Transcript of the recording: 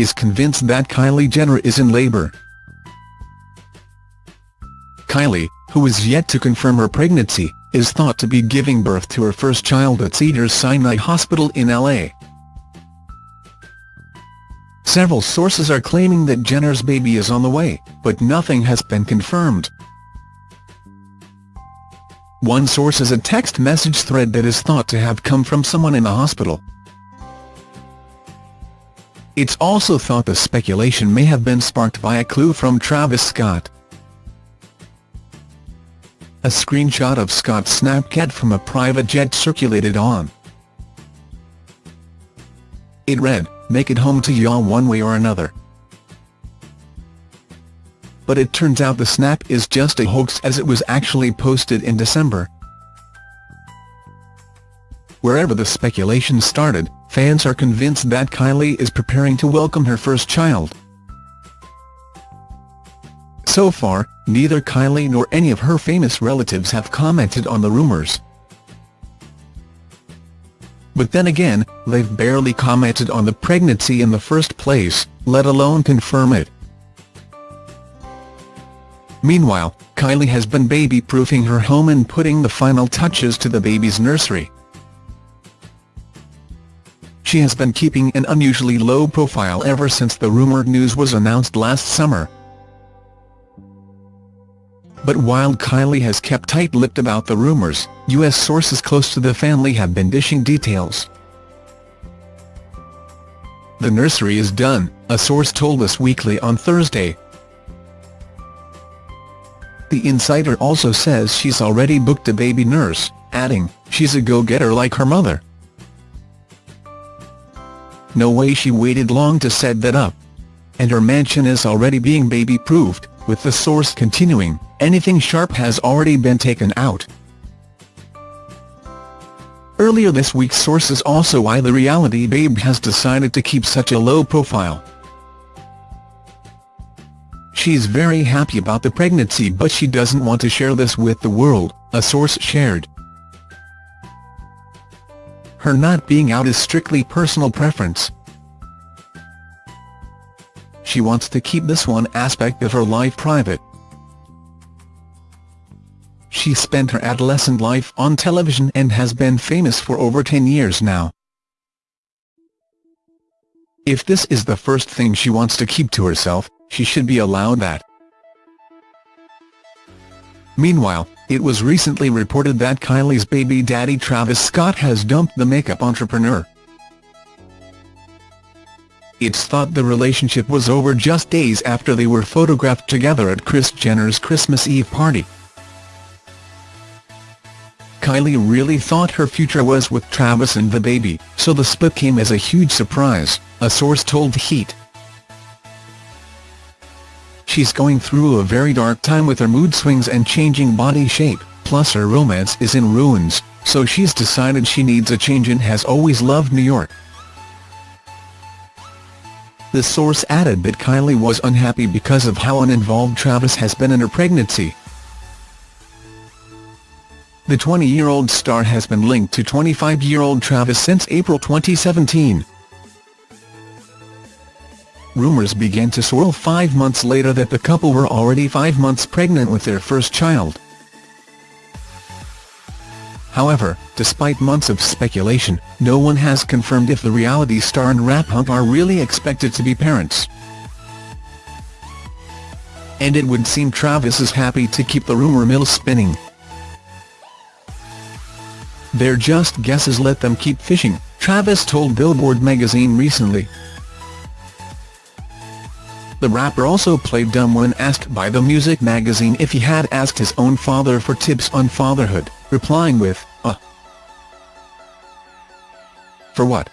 is convinced that Kylie Jenner is in labor. Kylie, who is yet to confirm her pregnancy, is thought to be giving birth to her first child at Cedars-Sinai Hospital in L.A. Several sources are claiming that Jenner's baby is on the way, but nothing has been confirmed. One source is a text message thread that is thought to have come from someone in the hospital. It's also thought the speculation may have been sparked by a clue from Travis Scott. A screenshot of Scott's Snapchat from a private jet circulated on. It read, make it home to y'all one way or another. But it turns out the snap is just a hoax as it was actually posted in December. Wherever the speculation started, fans are convinced that Kylie is preparing to welcome her first child. So far, neither Kylie nor any of her famous relatives have commented on the rumours. But then again, they've barely commented on the pregnancy in the first place, let alone confirm it. Meanwhile, Kylie has been baby-proofing her home and putting the final touches to the baby's nursery. She has been keeping an unusually low profile ever since the rumored news was announced last summer. But while Kylie has kept tight-lipped about the rumours, U.S. sources close to the family have been dishing details. The nursery is done, a source told Us Weekly on Thursday. The insider also says she's already booked a baby nurse, adding, she's a go-getter like her mother. No way she waited long to set that up. And her mansion is already being baby-proofed, with the source continuing, anything sharp has already been taken out. Earlier this week sources also why the reality babe has decided to keep such a low profile. She's very happy about the pregnancy but she doesn't want to share this with the world, a source shared. Her not being out is strictly personal preference. She wants to keep this one aspect of her life private. She spent her adolescent life on television and has been famous for over 10 years now. If this is the first thing she wants to keep to herself, she should be allowed that. Meanwhile, it was recently reported that Kylie's baby daddy Travis Scott has dumped the makeup entrepreneur. It's thought the relationship was over just days after they were photographed together at Kris Jenner's Christmas Eve party. Kylie really thought her future was with Travis and the baby, so the split came as a huge surprise, a source told Heat. She's going through a very dark time with her mood swings and changing body shape, plus her romance is in ruins, so she's decided she needs a change and has always loved New York. The source added that Kylie was unhappy because of how uninvolved Travis has been in her pregnancy. The 20-year-old star has been linked to 25-year-old Travis since April 2017 rumours began to swirl five months later that the couple were already five months pregnant with their first child. However, despite months of speculation, no one has confirmed if the reality star and rap hunk are really expected to be parents. And it would seem Travis is happy to keep the rumour mill spinning. They're just guesses let them keep fishing, Travis told Billboard magazine recently. The rapper also played dumb when asked by the music magazine if he had asked his own father for tips on fatherhood, replying with, uh. For what?